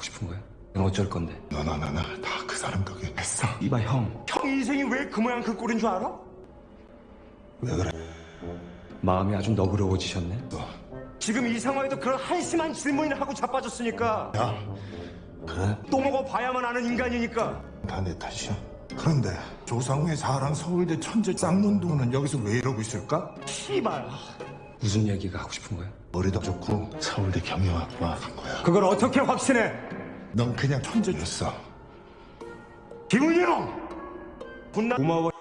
하고 싶은 거야? 넌 어쩔 건데? 너너너너 다그 사람 덕에 했어 이봐 형 형 인생이 왜 그 모양 그 꼴인 줄 알아? 왜 그래 마음이 아주 너그러워지셨네 너 지금 이 상황에도 그런 한심한 질문을 하고 자빠졌으니까 야, 그래? 또 먹어봐야만 아는 인간이니까 다 내 탓이야. 그런데 조상우의 사랑 서울대 천재 쌍문동은 여기서 왜 이러고 있을까? 씨발 무슨 얘기가 하고 싶은 거야? 머리도 좋고 서울대 경영학과 간 거야. 그걸 어떻게 확신해? 넌 그냥 천재였어 김은영! 고마워